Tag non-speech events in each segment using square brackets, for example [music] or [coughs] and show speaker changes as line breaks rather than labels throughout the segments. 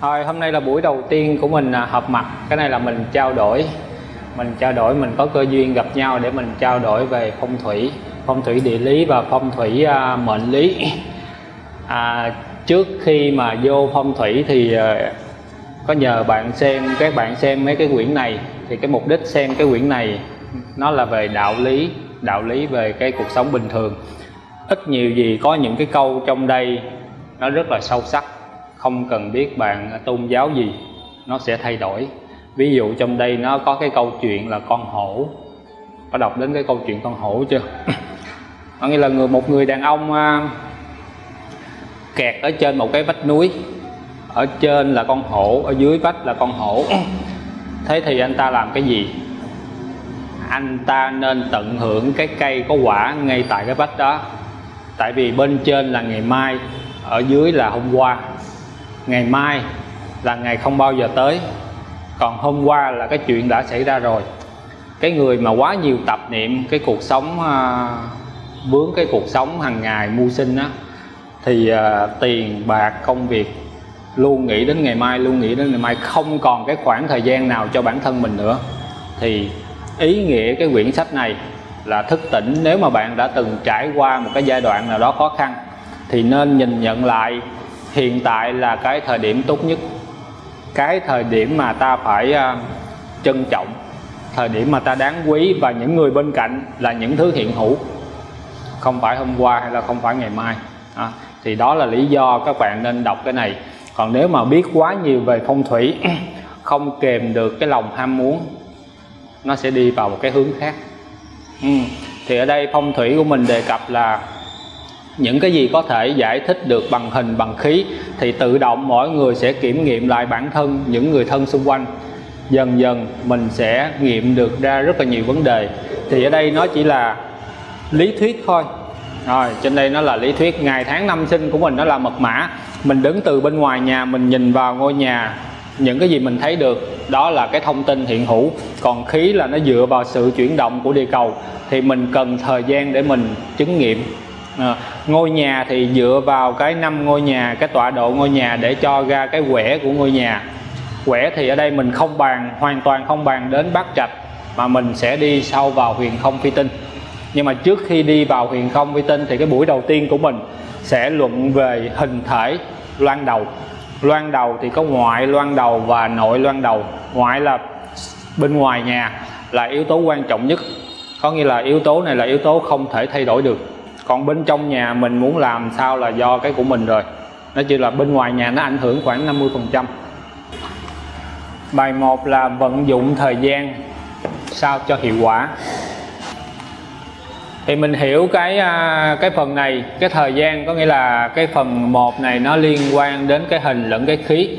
Thôi hôm nay là buổi đầu tiên của mình à, họp mặt. Cái này là mình trao đổi. Mình trao đổi mình có cơ duyên gặp nhau để mình trao đổi về phong thủy Phong thủy địa lý và phong thủy à, mệnh lý. À, Trước khi mà vô phong thủy thì à, có nhờ bạn xem các bạn xem mấy cái quyển này. Thì cái mục đích xem cái quyển này nó là về đạo lý Đạo lý về cái cuộc sống bình thường. Ít nhiều gì có những cái câu trong đây nó rất là sâu sắc không cần biết bạn tôn giáo gì, nó sẽ thay đổi. Ví dụ trong đây nó có cái câu chuyện là con hổ. Có đọc đến cái câu chuyện con hổ chưa? [coughs] Có nghĩa là người, một người đàn ông à, kẹt ở trên một cái vách núi. Ở trên là con hổ, ở dưới vách là con hổ. [coughs] Thế thì anh ta làm cái gì? Anh ta nên tận hưởng cái cây có quả ngay tại cái vách đó. Tại vì bên trên là ngày mai, ở dưới là hôm qua ngày mai là ngày không bao giờ tới. Còn hôm qua là cái chuyện đã xảy ra rồi. Cái người mà quá nhiều tập niệm cái cuộc sống à, vướng cái cuộc sống hàng ngày mưu sinh á thì à, tiền bạc công việc luôn nghĩ đến ngày mai luôn nghĩ đến ngày mai. Không còn cái khoảng thời gian nào cho bản thân mình nữa. Thì ý nghĩa cái quyển sách này là thức tỉnh nếu mà bạn đã từng trải qua một cái giai đoạn nào đó khó khăn thì nên nhìn nhận lại hiện tại là cái thời điểm tốt nhất. Cái thời điểm mà ta phải uh, trân trọng thời điểm mà ta đáng quý và những người bên cạnh là những thứ hiện hữu. Không phải hôm qua hay là không phải ngày mai à, thì đó là lý do các bạn nên đọc cái này. Còn nếu mà biết quá nhiều về phong thủy [clears throat] không kèm được cái lòng ham muốn nó sẽ đi vào một cái hướng khác. Ừ. thì ở đây phong thủy của mình đề cập là những cái gì có thể giải thích được bằng hình, bằng khí thì tự động mỗi người sẽ kiểm nghiệm lại bản thân, những người thân xung quanh. Dần dần, mình sẽ nghiệm được ra rất là nhiều vấn đề. Thì ở đây nó chỉ là lý thuyết thôi. Rồi, trên đây nó là lý thuyết. Ngày tháng năm sinh của mình nó là mật mã. Mình đứng từ bên ngoài nhà, mình nhìn vào ngôi nhà. Những cái gì mình thấy được, đó là cái thông tin hiện hữu. Còn khí là nó dựa vào sự chuyển động của địa cầu. Thì mình cần thời gian để mình chứng nghiệm à, ngôi nhà thì dựa vào cái năm ngôi nhà cái tọa độ ngôi nhà để cho ra cái quẻ của ngôi nhà. Quẻ thì ở đây mình không bàn hoàn toàn không bàn đến bát trạch mà mình sẽ đi sâu vào huyền không phi tinh. Nhưng mà trước khi đi vào huyền không phi tinh thì cái buổi đầu tiên của mình sẽ luận về hình thể loan đầu. Loan đầu thì có ngoại loan đầu và nội loan đầu. Ngoại là bên ngoài nhà là yếu tố quan trọng nhất. Có nghĩa là yếu tố này là yếu tố không thể thay đổi được còn bên trong nhà mình muốn làm sao là do cái của mình rồi. Nó chỉ là bên ngoài nhà nó ảnh hưởng khoảng 50 phần trăm. Bài 1 là vận dụng thời gian sao cho hiệu quả. Thì mình hiểu cái à, cái phần này cái thời gian có nghĩa là cái phần một này nó liên quan đến cái hình lẫn cái khí.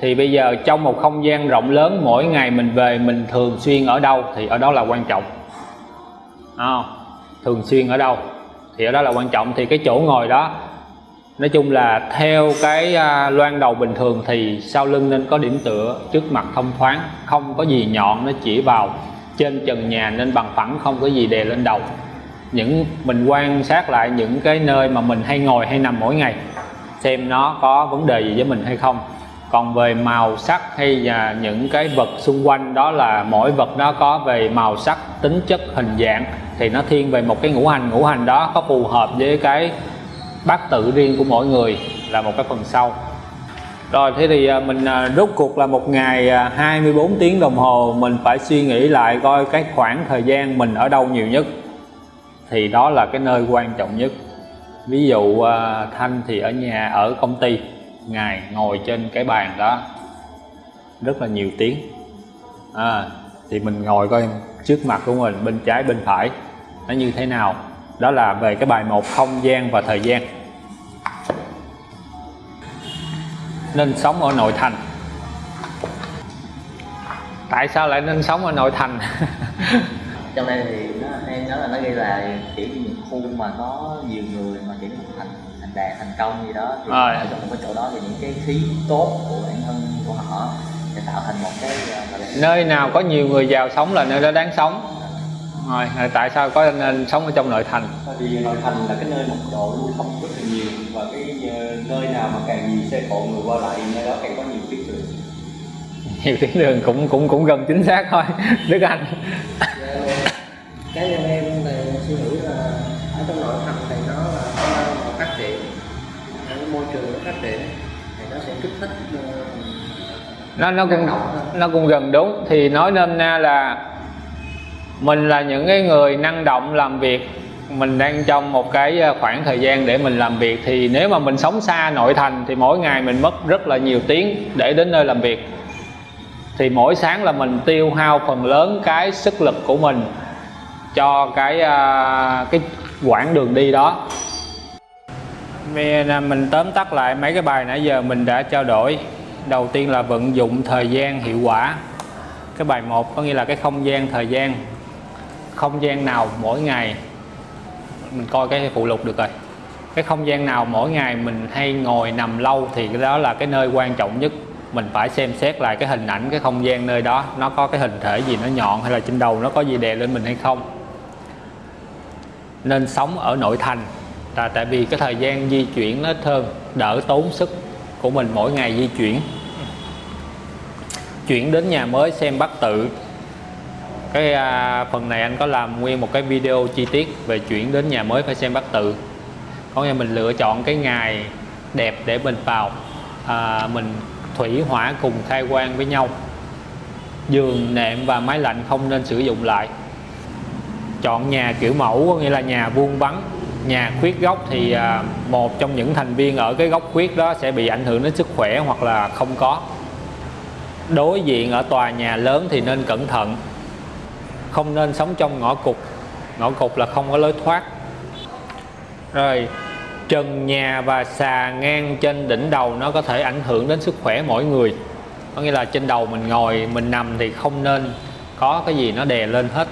Thì bây giờ trong một không gian rộng lớn mỗi ngày mình về mình thường xuyên ở đâu thì ở đó là quan trọng. À, thường xuyên ở đâu? Thì ở đó là quan trọng. Thì cái chỗ ngồi đó, nói chung là theo cái à, loan đầu bình thường thì sau lưng nên có điểm tựa, trước mặt thông thoáng, không có gì nhọn, nó chỉ vào trên trần nhà nên bằng phẳng, không có gì đè lên đầu. Những, mình quan sát lại những cái nơi mà mình hay ngồi hay nằm mỗi ngày, xem nó có vấn đề gì với mình hay không. Còn về màu sắc hay là những cái vật xung quanh, đó là mỗi vật nó có về màu sắc, tính chất, hình dạng thì nó thiên về một cái ngũ hành. Ngũ hành đó có phù hợp với cái bát tự riêng của mỗi người là một cái phần sau. Rồi thế thì à, mình à, rốt cuộc là một ngày à, 24 tiếng đồng hồ mình phải suy nghĩ lại coi cái khoảng thời gian mình ở đâu nhiều nhất. Thì đó là cái nơi quan trọng nhất. Ví dụ Thanh thì ở nhà ở công ty ngài ngồi trên cái bàn đó rất là nhiều tiếng. À, thì mình ngồi coi trước mặt của mình bên trái bên phải nó như thế nào? Đó là về cái bài một không gian và thời gian. Nên sống ở nội thành. Tại sao lại nên sống ở nội thành? [laughs]
Trong đây thì nó, em nhớ là nó ghi là chỉ những khu mà có nhiều người mà chỉ thành thành đạt thành công gì đó. Thì
à.
ở trong một cái chỗ đó thì những cái khí tốt của bản thân của họ sẽ tạo thành một cái
nơi nào có nhiều người giàu sống là nơi đó đáng sống rồi tại sao có nên sống ở trong nội thành?
Vì nội thành là cái nơi mật độ lưu thông rất là nhiều và cái ờ, nơi nào mà càng nhiều xe cộ người qua lại nơi đó càng có nhiều tuyến đường.
Nhiều tuyến đường cũng cũng cũng gần chính xác thôi [laughs] Đức Anh.
Cá nhân em thì suy nghĩ là ở trong nội thành thì nó là cái mà phát triển cái môi trường nó phát triển thì nó sẽ kích thích ờ,
nó nó cũng nó cũng gần đúng. Thì nói nên na là mình là những cái người năng động làm việc. Mình đang trong một cái ờ, khoảng thời gian để mình làm việc. Thì nếu mà mình sống xa nội thành thì mỗi ngày mình mất rất là nhiều tiếng để đến nơi làm việc. Thì mỗi sáng là mình tiêu hao phần lớn cái sức lực của mình cho cái ờ, cái quãng đường đi đó. Bây mình tóm tắt lại mấy cái bài nãy giờ mình đã trao đổi. Đầu tiên là vận dụng thời gian hiệu quả. Cái bài 1 có nghĩa là cái không gian thời gian không gian nào mỗi ngày, mình coi cái phụ lục được rồi. Cái không gian nào mỗi ngày mình hay ngồi nằm lâu thì cái đó là cái nơi quan trọng nhất. Mình phải xem xét lại cái hình ảnh cái không gian nơi đó, nó có cái hình thể gì, nó nhọn hay là trên đầu nó có gì đè lên mình hay không. Nên sống ở nội thành, là tại vì cái thời gian di chuyển nó ít hơn đỡ tốn sức của mình mỗi ngày di chuyển. Chuyển đến nhà mới xem bắt tự cái à, phần này anh có làm nguyên một cái video chi tiết về chuyển đến nhà mới phải xem bát tự. Có nghĩa mình lựa chọn cái ngày đẹp để mình vào à, mình thủy hỏa cùng khai quang với nhau. Giường nệm và máy lạnh không nên sử dụng lại. Chọn nhà kiểu mẫu có nghĩa là nhà vuông vắn nhà khuyết góc thì à, một trong những thành viên ở cái góc khuyết đó sẽ bị ảnh hưởng đến sức khỏe hoặc là không có. Đối diện ở tòa nhà lớn thì nên cẩn thận không nên sống trong ngõ cụt. Ngõ cụt là không có lối thoát. Rồi, trần nhà và xà ngang trên đỉnh đầu nó có thể ảnh hưởng đến sức khỏe mỗi người. Có nghĩa là trên đầu mình ngồi, mình nằm thì không nên có cái gì nó đè lên hết.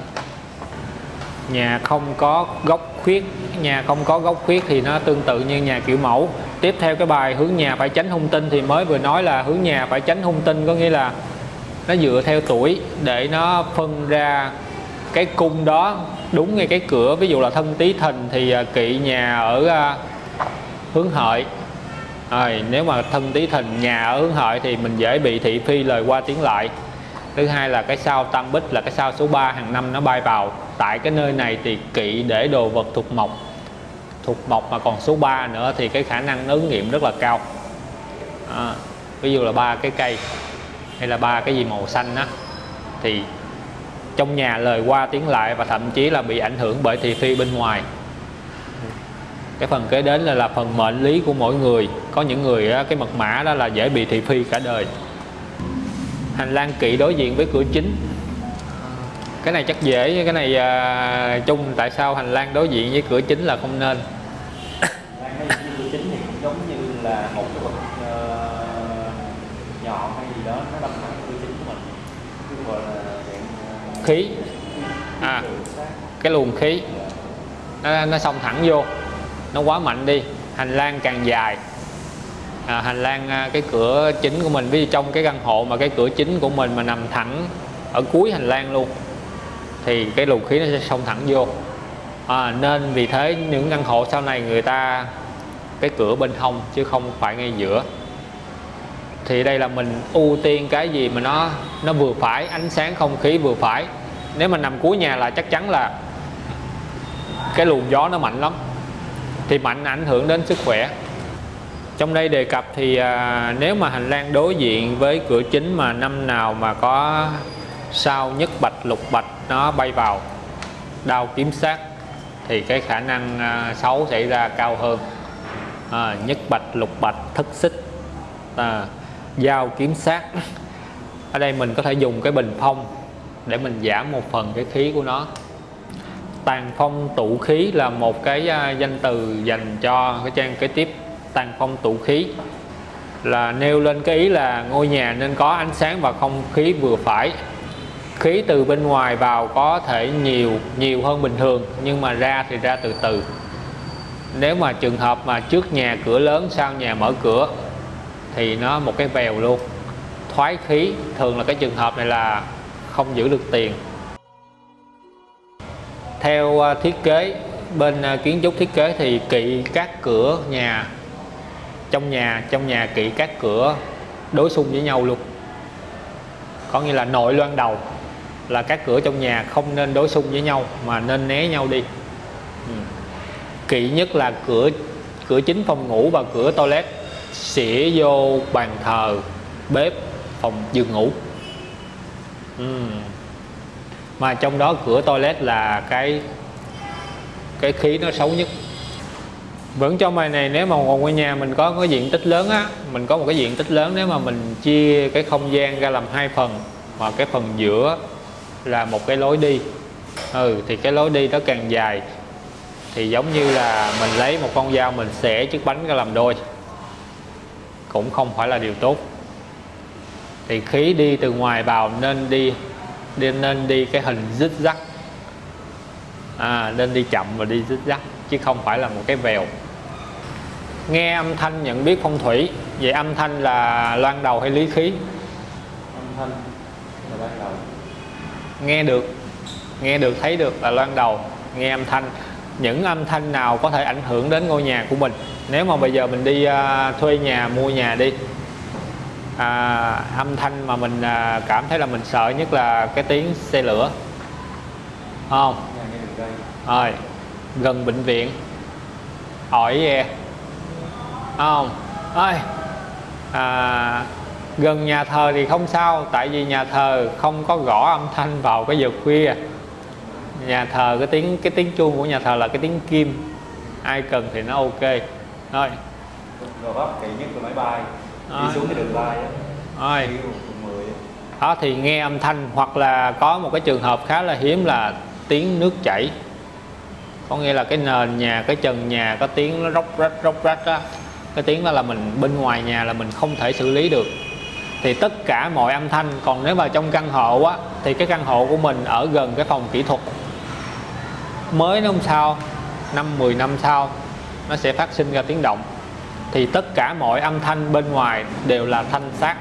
Nhà không có góc khuyết, nhà không có góc khuyết thì nó tương tự như nhà kiểu mẫu. Tiếp theo cái bài, hướng nhà phải tránh hung tinh thì mới vừa nói là hướng nhà phải tránh hung tinh có nghĩa là nó dựa theo tuổi để nó phân ra cái cung đó đúng ngay cái cửa. Ví dụ là thân tý thìn thì à, kỵ nhà ở à, hướng hợi. Rồi nếu mà thân tý thìn nhà ở hướng hợi thì mình dễ bị thị phi lời qua tiếng lại. Thứ hai là cái sao tam bích là cái sao số 3 hàng năm nó bay vào. Tại cái nơi này thì kỵ để đồ vật thuộc mộc thuộc mộc mà còn số 3 nữa thì cái khả năng ứng nghiệm rất là cao. À, ví dụ là ba cái cây hay là ba cái gì màu xanh á thì trong nhà lời qua tiếng lại và thậm chí là bị ảnh hưởng bởi thị phi bên ngoài. Cái phần kế đến là, là phần mệnh lý của mỗi người. Có những người cái mật mã đó là dễ bị thị phi cả đời. Hành lang kỵ đối diện với cửa chính. Cái này chắc dễ cái này à, chung tại sao hành lang đối diện với cửa chính là không nên
Đang cái cửa chính thì cũng giống như là một cái vật ờ, nhọn hay gì đó nó đâm thẳng vào cửa chính của mình cái gọi là dạng ờ,
khí. À. Cái luồng khí nó, nó xông thẳng vô. Nó quá mạnh đi. Hành lang càng dài. À, hành lang à, cái cửa chính của mình ví dụ trong cái căn hộ mà cái cửa chính của mình mà nằm thẳng ở cuối hành lang luôn thì cái luồng khí nó sẽ xông thẳng vô. À, nên vì thế những căn hộ sau này người ta cái cửa bên hông chứ không phải ngay giữa thì đây là mình ưu tiên cái gì mà nó nó vừa phải ánh sáng không khí vừa phải. Nếu mà nằm cuối nhà là chắc chắn là cái luồng gió nó mạnh lắm thì mạnh ảnh hưởng đến sức khỏe. Trong đây đề cập thì à, nếu mà hành lang đối diện với cửa chính mà năm nào mà có sao nhất bạch lục bạch nó bay vào đau kiếm sát thì cái khả năng à, xấu xảy ra cao hơn. À, nhất bạch lục bạch thất xích. À, dao kiếm sát ở đây mình có thể dùng cái bình phong để mình giảm một phần cái khí của nó. Tàn phong tụ khí là một cái à, danh từ dành cho cái trang kế tiếp tàn phong tụ khí. Là nêu lên cái ý là ngôi nhà nên có ánh sáng và không khí vừa phải. Khí từ bên ngoài vào có thể nhiều nhiều hơn bình thường, nhưng mà ra thì ra từ từ. Nếu mà trường hợp mà trước nhà cửa lớn, sau nhà mở cửa thì nó một cái vèo luôn. Thoái khí, thường là cái trường hợp này là không giữ được tiền. Theo à, thiết kế, bên à, kiến trúc thiết kế thì kỵ các cửa nhà, trong nhà trong nhà kỵ các cửa đối xung với nhau luôn. Có nghĩa là nội loan đầu là các cửa trong nhà không nên đối xung với nhau mà nên né nhau đi. Ừ. Kỵ nhất là cửa cửa chính phòng ngủ và cửa toilet sẽ vô bàn thờ, bếp, phòng giường ngủ. Uhm. mà trong đó cửa toilet là cái cái khí nó xấu nhất. Vẫn trong bài này, nếu mà ngồi ngôi nhà mình có cái diện tích lớn á, mình có một cái diện tích lớn, nếu mà mình chia cái không gian ra làm hai phần, mà cái phần giữa là một cái lối đi. Ừ thì cái lối đi đó càng dài, thì giống như là mình lấy một con dao mình xẻ chiếc bánh ra làm đôi cũng không phải là điều tốt. Thì khí đi từ ngoài vào nên đi, đi nên đi cái hình dít dắt à, nên đi chậm và đi dít dắt chứ không phải là một cái vèo. Nghe âm thanh nhận biết phong thủy vậy âm thanh là loan đầu hay lý khí?
Âm thanh là ban đầu.
Nghe được nghe được thấy được là loan đầu. Nghe âm thanh những âm thanh nào có thể ảnh hưởng đến ngôi nhà của mình nếu mà bây giờ mình đi uh, thuê nhà mua nhà đi à, âm thanh mà mình à, cảm thấy là mình sợ nhất là cái tiếng xe lửa. Không? Rồi gần bệnh viện. Hỏi về. Không? Ơi à, gần nhà thờ thì không sao tại vì nhà thờ không có gõ âm thanh vào cái giờ khuya. Nhà thờ cái tiếng cái tiếng chuông của nhà thờ là cái tiếng kim. Ai cần thì nó ok
rồi. Bắp kỳ nhất là máy bay.
Rồi.
đi xuống cái đường bay á.
Rồi.
Đi quận 10 á.
đó thì nghe âm thanh hoặc là có một cái trường hợp khá là hiếm là tiếng nước chảy. Có nghĩa là cái nền nhà cái trần nhà có tiếng nó róc rách róc rách á. Cái tiếng đó là mình bên ngoài nhà là mình không thể xử lý được. Thì tất cả mọi âm thanh còn nếu vào trong căn hộ á thì cái căn hộ của mình ở gần cái phòng kỹ thuật. Mới không sao năm 10 năm sau nó sẽ phát sinh ra tiếng động. Thì tất cả mọi âm thanh bên ngoài đều là thanh sát